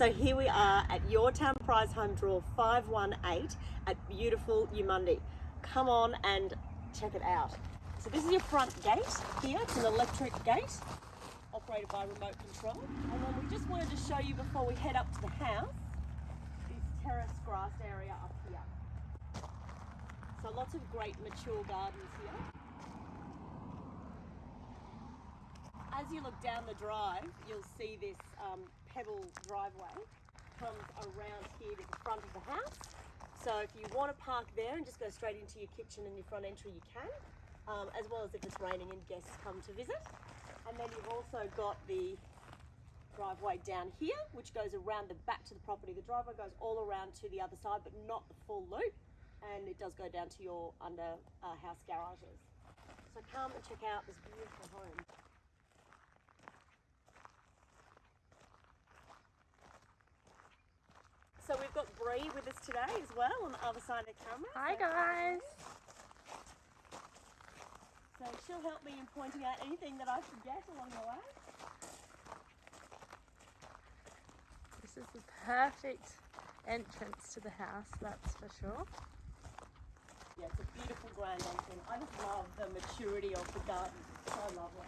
So here we are at Your Town Prize Home Draw 518 at beautiful Eumundi. Come on and check it out. So this is your front gate here. It's an electric gate operated by remote control. And then we just wanted to show you before we head up to the house, this terrace grass area up here. So lots of great mature gardens here. As you look down the drive, you'll see this um, pebble driveway comes around here to the front of the house. So if you want to park there and just go straight into your kitchen and your front entry, you can, um, as well as if it's raining and guests come to visit. And then you've also got the driveway down here, which goes around the back to the property. The driveway goes all around to the other side, but not the full loop. And it does go down to your under uh, house garages. So come and check out this beautiful home. So we've got Bree with us today as well on the other side of the camera. Hi So- guys. So she'll help me in pointing out anything that I forget along the way. This is the perfect entrance to the house, that's for sure. Yeah, it's a beautiful grand entrance. I just love the maturity of the garden. So lovely.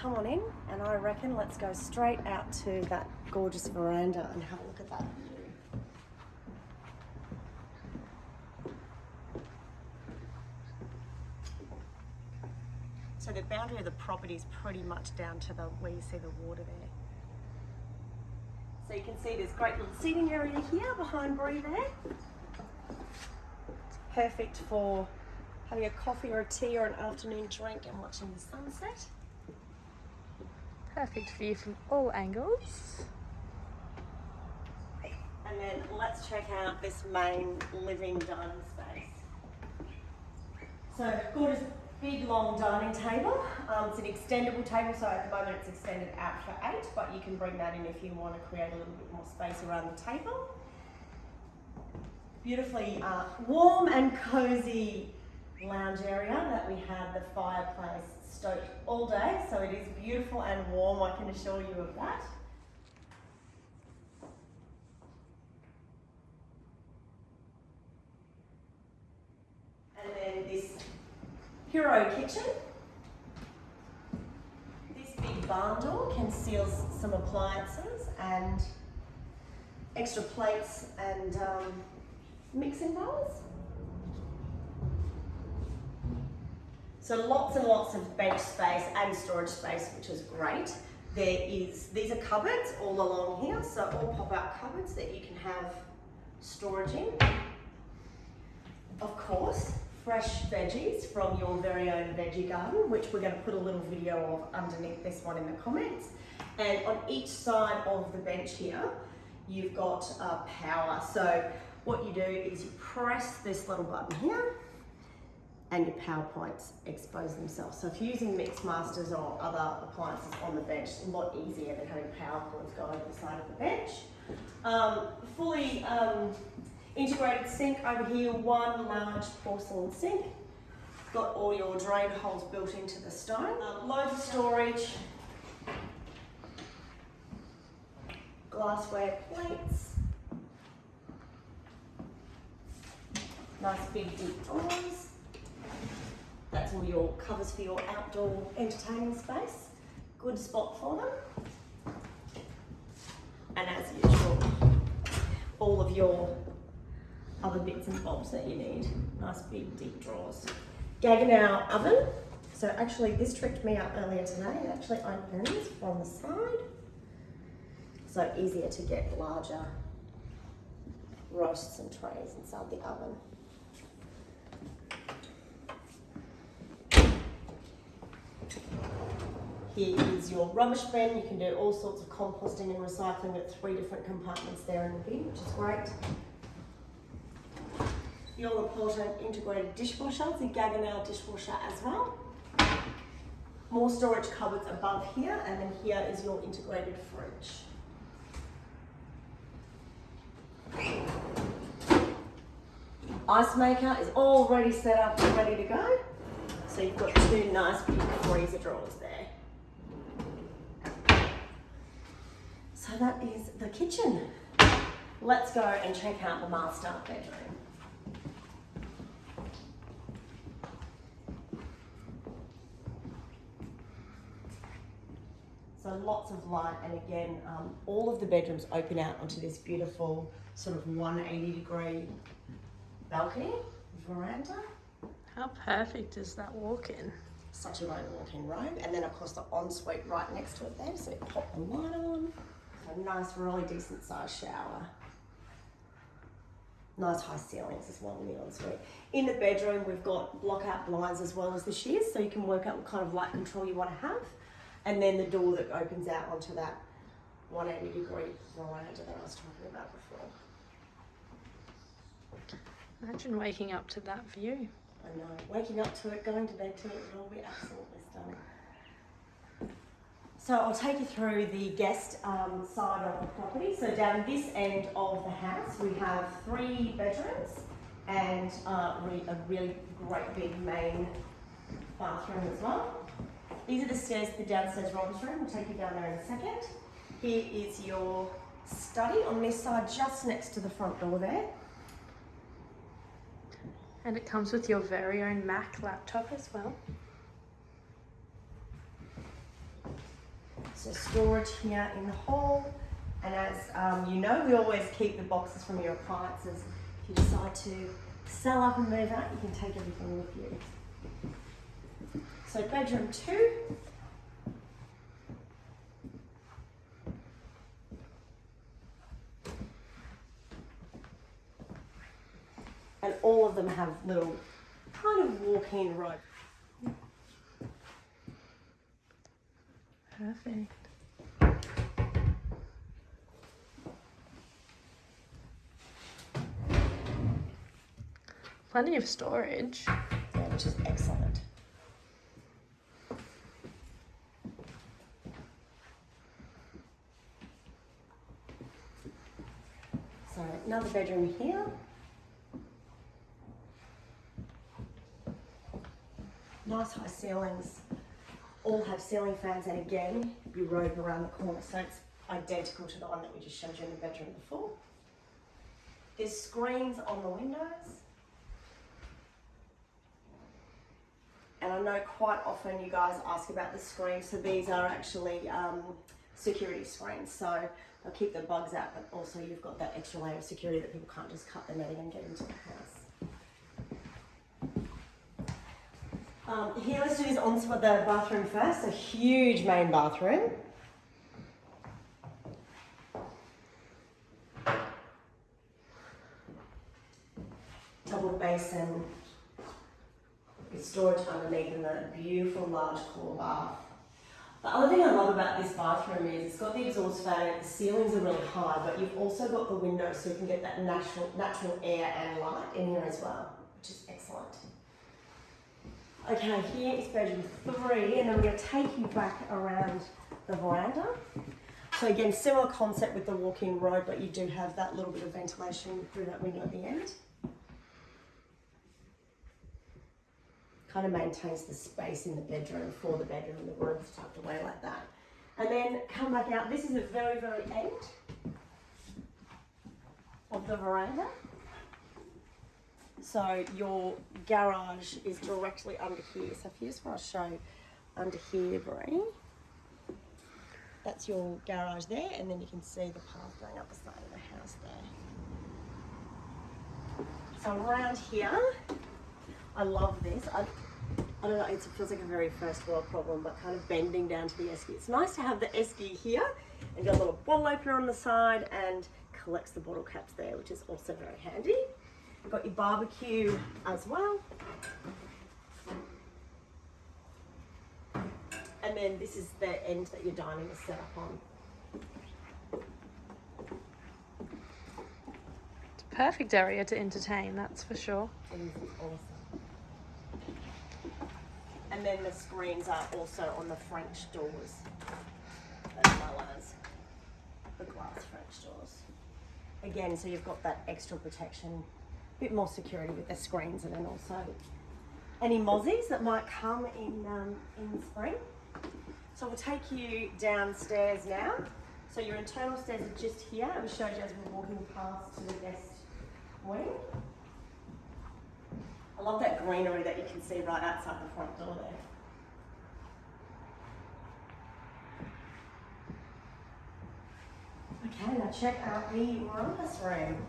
Come on in, and I reckon let's go straight out to that gorgeous veranda and have a look at that view. So the boundary of the property is pretty much down to the where you see the water there. So you can see there's great little seating area here behind Bree there. It's perfect for having a coffee or a tea or an afternoon drink and watching the sunset. Perfect view from all angles. And then let's check out this main living dining space. So gorgeous big long dining table. Um, it's an extendable table, so at the moment it's extended out for eight, but you can bring that in if you want to create a little bit more space around the table. Beautifully uh, warm and cozy lounge area that we have the fireplace stoked all day, so it is beautiful and warm, I can assure you of that. And then this Hero kitchen. This big barn door conceals some appliances and extra plates and um, mixing bowls. So lots and lots of bench space and storage space, which is great. There is, these are cupboards all along here, so all pop-out cupboards that you can have storage in. Of course, fresh veggies from your very own veggie garden, which we're going to put a little video of underneath this one in the comments. And on each side of the bench here, you've got uh, power. So what you do is you press this little button here and your PowerPoints expose themselves. So if you're using Mixmasters or other appliances on the bench, it's a lot easier than having PowerPoints go over the side of the bench. Um, fully um, integrated sink over here, one large porcelain sink. Got all your drain holes built into the stone. Um, loads of storage. Glassware plates. Nice big deep drawers. That's all your covers for your outdoor entertaining space. Good spot for them. And as usual, all of your other bits and bobs that you need. Nice big deep drawers. Gaggenau oven. So actually this tricked me up earlier today. It actually opens from the side. So easier to get larger roasts and trays inside the oven. Here is your rubbish bin. You can do all sorts of composting and recycling at three different compartments there in the bin, which is great. The all-important integrated dishwasher, the Gaggenau dishwasher as well. More storage cupboards above here, and then here is your integrated fridge. ice maker is already set up and ready to go. So you've got two nice big freezer drawers there. So that is the kitchen. Let's go and check out the master bedroom. So lots of light, and again, um, all of the bedrooms open out onto this beautiful sort of 180 degree balcony, veranda. How perfect is that walk in? Such a great walk-in robe, and then of course the ensuite right next to it there, so you pop the light on. A nice, really decent sized shower. Nice high ceilings as well in the ensuite. In the bedroom, we've got block-out blinds as well as the shears, so you can work out what kind of light control you want to have. And then the door that opens out onto that 180 degree veranda that I was talking about before. Imagine waking up to that view. I know. Waking up to it, going to bed to it, it will be absolutely stunning. So I'll take you through the guest um, side of the property. So down this end of the house, we have three bedrooms and uh, a really great big main bathroom as well. These are the stairs to the downstairs rumpus room. We'll take you down there in a second. Here is your study on this side, just next to the front door there. And it comes with your very own Mac laptop as well. So storage here in the hall, and as um, you know, we always keep the boxes from your appliances. If you decide to sell up and move out, you can take everything with you. So bedroom two. And all of them have little kind of walk-in robe. Perfect. Plenty of storage. Yeah, which is excellent. So another bedroom here. Nice high ceilings. All have ceiling fans and again, you robe around the corner so it's identical to the one that we just showed you in the bedroom before. There's screens on the windows. and I know quite often you guys ask about the screens, so these are actually um, security screens. So they'll keep the bugs out, but also you've got that extra layer of security that people can't just cut the netting and get into the house. Um, here, let's do this on the bathroom first. A huge main bathroom. Double basin, with storage underneath and a beautiful large core bath. The other thing I love about this bathroom is it's got the exhaust fan, the ceilings are really high, but you've also got the window so you can get that natural, natural air and light in here as well. Okay, here is bedroom three, and then we're going to take you back around the veranda. So again, similar concept with the walk-in robe, but you do have that little bit of ventilation through that window at the end. kind of maintains the space in the bedroom for the bedroom, the room's tucked away like that. And then come back out. This is the very, very end of the veranda. So your garage is directly under here. So if you just want to show under here, Bree, that's your garage there, and then you can see the path going up the side of the house there. So around here, I love this. I, I don't know, it feels like a very first world problem, but kind of bending down to the esky. It's nice to have the esky here and got a little bottle opener on the side and collects the bottle caps there, which is also very handy. You've got your barbecue as well. And then this is the end that your dining is set up on. It's a perfect area to entertain, that's for sure. It is awesome. And then the screens are also on the French doors, as well as the glass French doors. Again, so you've got that extra protection bit more security with the screens and then also any mozzies that might come in um, in spring. So we'll take you downstairs now. So your internal stairs are just here. We showed you as we we're walking past to the guest wing. I love that greenery that you can see right outside the front door there. Okay, now check out the rumpus room.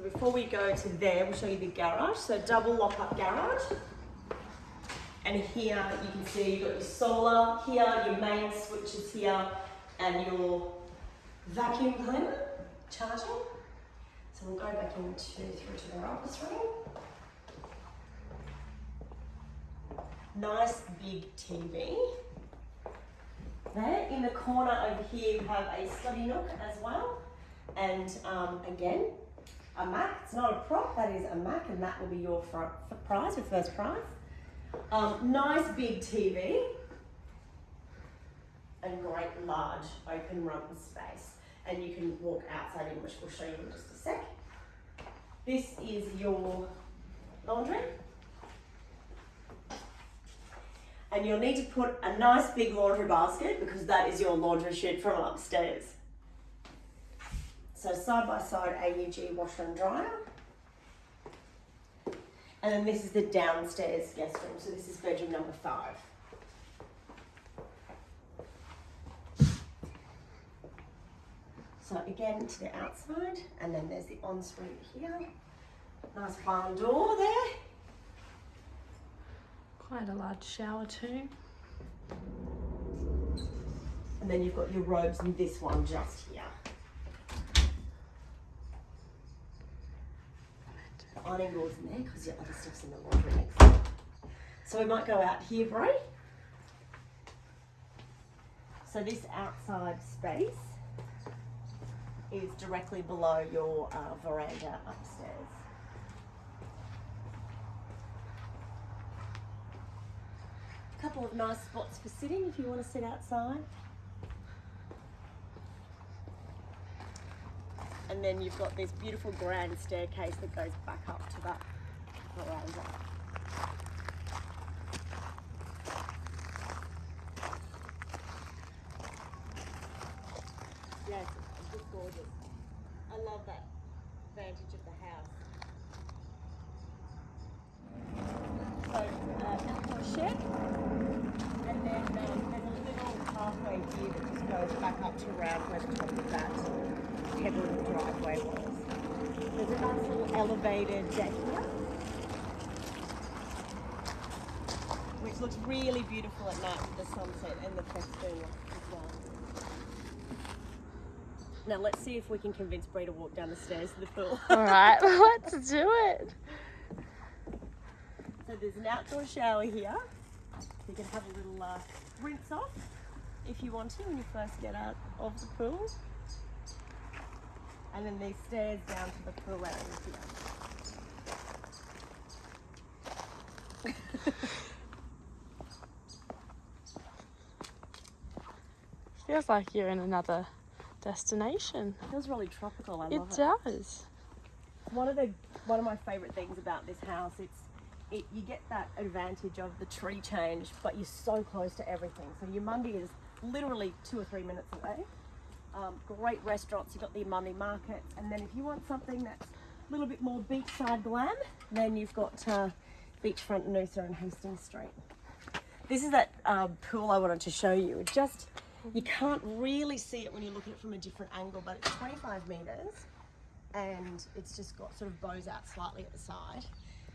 So before we go to there, we'll show you the garage. So double lock up garage. And here you can see you've got your solar here, your main switches here, and your vacuum cleaner charging. So we'll go back into through to the office room. Nice big TV. There in the corner over here, you have a study nook as well, and um, again a Mac. It's not a prop, that is a Mac, and that will be your front prize, your first prize. Um, nice big TV and great large open run space. And you can walk outside in, which we'll show you in just a sec. This is your laundry. And you'll need to put a nice big laundry basket because that is your laundry chute from upstairs. So side by side AEG washer and dryer. And then this is the downstairs guest room. So this is bedroom number five. So again to the outside, and then there's the ensuite here. Nice barn door there. Quite a large shower too. And then you've got your robes in this one just here. The ironing board's in there because your other stuff's in the laundry next. So we might go out here, Bree. So this outside space is directly below your uh, veranda upstairs. A couple of nice spots for sitting if you want to sit outside. And then you've got this beautiful grand staircase that goes back up to that veranda. Yes, it's just gorgeous. I love that vantage of the house. So, uh, shed, and then um, there's a little pathway here that just goes back up to around where the top of that pebbled driveway was. There's a nice little elevated deck here, which looks really beautiful at night with the sunset and the festoon as well. Now let's see if we can convince Bree to walk down the stairs to the pool. All right, let's do it. So there's an outdoor shower here. You can have a little uh, rinse off if you want to when you first get out of the pool. And then these stairs down to the pool area here. Feels like you're in another destination. feels really tropical. I It love it. does. One of the one of my favourite things about this house, it's it, you get that advantage of the tree change, but you're so close to everything. So Eumundi is literally two or three minutes away. Um, great restaurants. You've got the Eumundi Market, and then if you want something that's a little bit more beachside glam, then you've got uh, Beachfront Noosa and Hastings Street. This is that um, pool I wanted to show you. It just you can't really see it when you look at it from a different angle, but it's 25 meters and it's just got sort of bows out slightly at the side.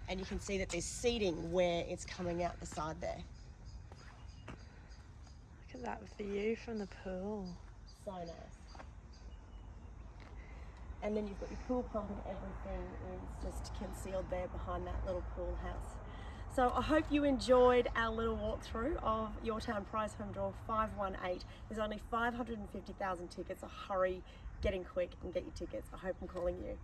And you can see that there's seating where it's coming out the side there. Look at that view from the pool. Nice. And then you've got your pool pump and everything is just concealed there behind that little pool house. So I hope you enjoyed our little walkthrough of Your Town Prize Home Draw 518. There's only 550,000 tickets, so hurry, get in quick and get your tickets. I hope I'm calling you.